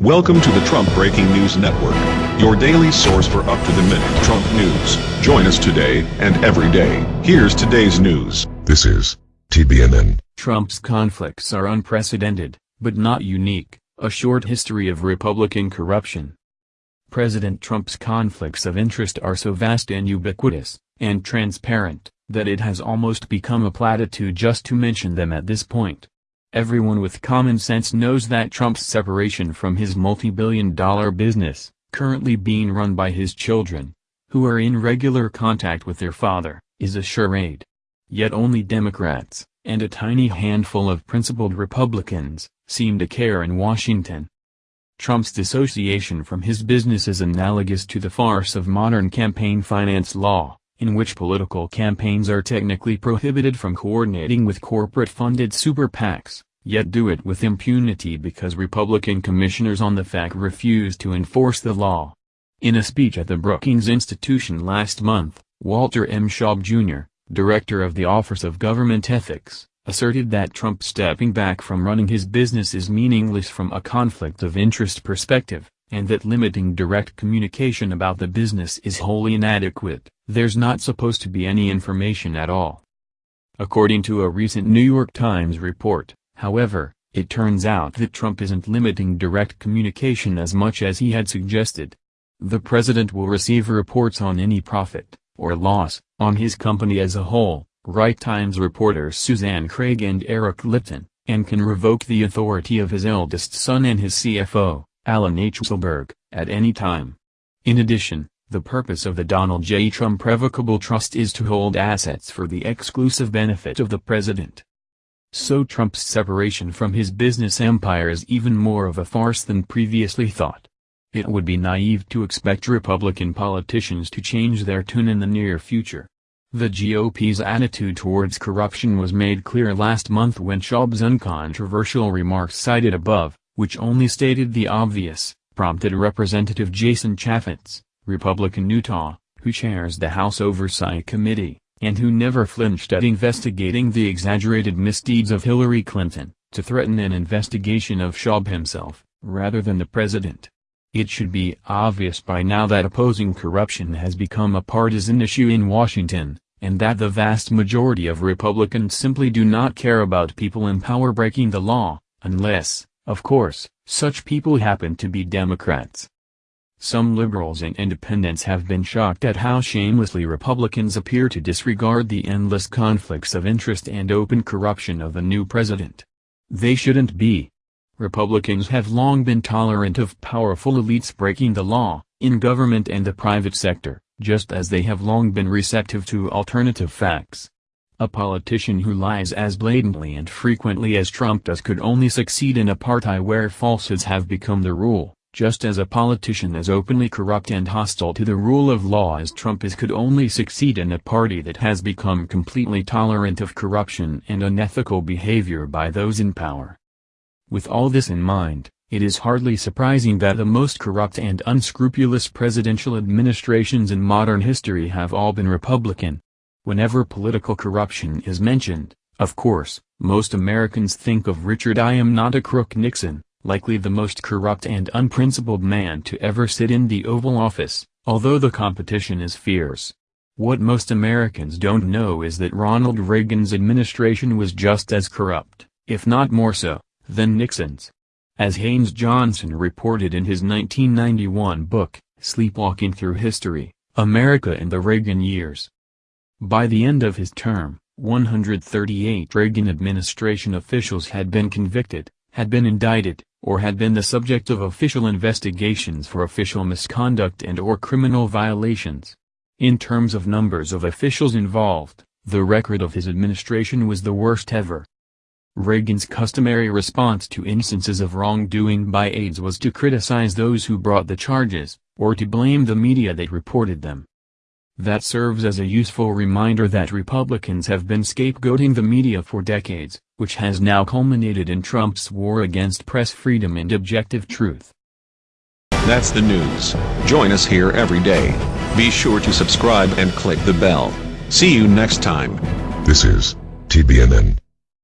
Welcome to the Trump Breaking News Network, your daily source for up-to-the-minute Trump news. Join us today and every day. Here's today's news. This is TBNN. Trump's conflicts are unprecedented, but not unique, a short history of Republican corruption. President Trump's conflicts of interest are so vast and ubiquitous, and transparent, that it has almost become a platitude just to mention them at this point. Everyone with common sense knows that Trump's separation from his multi-billion dollar business, currently being run by his children, who are in regular contact with their father, is a charade. Yet only Democrats, and a tiny handful of principled Republicans, seem to care in Washington. Trump's dissociation from his business is analogous to the farce of modern campaign finance law, in which political campaigns are technically prohibited from coordinating with corporate-funded super PACs, yet do it with impunity because Republican commissioners on the FEC refuse to enforce the law. In a speech at the Brookings Institution last month, Walter M. Shaub Jr., director of the Office of Government Ethics, asserted that Trump stepping back from running his business is meaningless from a conflict of interest perspective, and that limiting direct communication about the business is wholly inadequate. There's not supposed to be any information at all. According to a recent New York Times report, however, it turns out that Trump isn't limiting direct communication as much as he had suggested. The president will receive reports on any profit, or loss, on his company as a whole, write Times reporters Suzanne Craig and Eric Lipton, and can revoke the authority of his eldest son and his CFO, Allen H. Weisselberg, at any time. In addition, the purpose of the Donald J. Trump Revocable Trust is to hold assets for the exclusive benefit of the president. So Trump's separation from his business empire is even more of a farce than previously thought. It would be naive to expect Republican politicians to change their tune in the near future. The GOP's attitude towards corruption was made clear last month when Shaub's uncontroversial remarks cited above, which only stated the obvious, prompted Representative Jason Chaffetz, Republican Utah, who chairs the House Oversight Committee, and who never flinched at investigating the exaggerated misdeeds of Hillary Clinton, to threaten an investigation of Shaub himself, rather than the president. It should be obvious by now that opposing corruption has become a partisan issue in Washington, and that the vast majority of Republicans simply do not care about people in power breaking the law, unless, of course, such people happen to be Democrats. Some liberals and independents have been shocked at how shamelessly Republicans appear to disregard the endless conflicts of interest and open corruption of the new president. They shouldn't be. Republicans have long been tolerant of powerful elites breaking the law, in government and the private sector, just as they have long been receptive to alternative facts. A politician who lies as blatantly and frequently as Trump does could only succeed in a party where falsehoods have become the rule just as a politician as openly corrupt and hostile to the rule of law as Trump is could only succeed in a party that has become completely tolerant of corruption and unethical behavior by those in power. With all this in mind, it is hardly surprising that the most corrupt and unscrupulous presidential administrations in modern history have all been Republican. Whenever political corruption is mentioned, of course, most Americans think of Richard I. am not a crook Nixon likely the most corrupt and unprincipled man to ever sit in the Oval Office, although the competition is fierce. What most Americans don't know is that Ronald Reagan's administration was just as corrupt, if not more so, than Nixon's. As Haynes Johnson reported in his 1991 book, Sleepwalking Through History, America in the Reagan Years. By the end of his term, 138 Reagan administration officials had been convicted, had been indicted, or had been the subject of official investigations for official misconduct and or criminal violations. In terms of numbers of officials involved, the record of his administration was the worst ever. Reagan's customary response to instances of wrongdoing by aides was to criticize those who brought the charges, or to blame the media that reported them. That serves as a useful reminder that Republicans have been scapegoating the media for decades, which has now culminated in Trump's war against press freedom and objective truth. That's the news. Join us here every day. Be sure to subscribe and click the bell. See you next time. This is TBNN.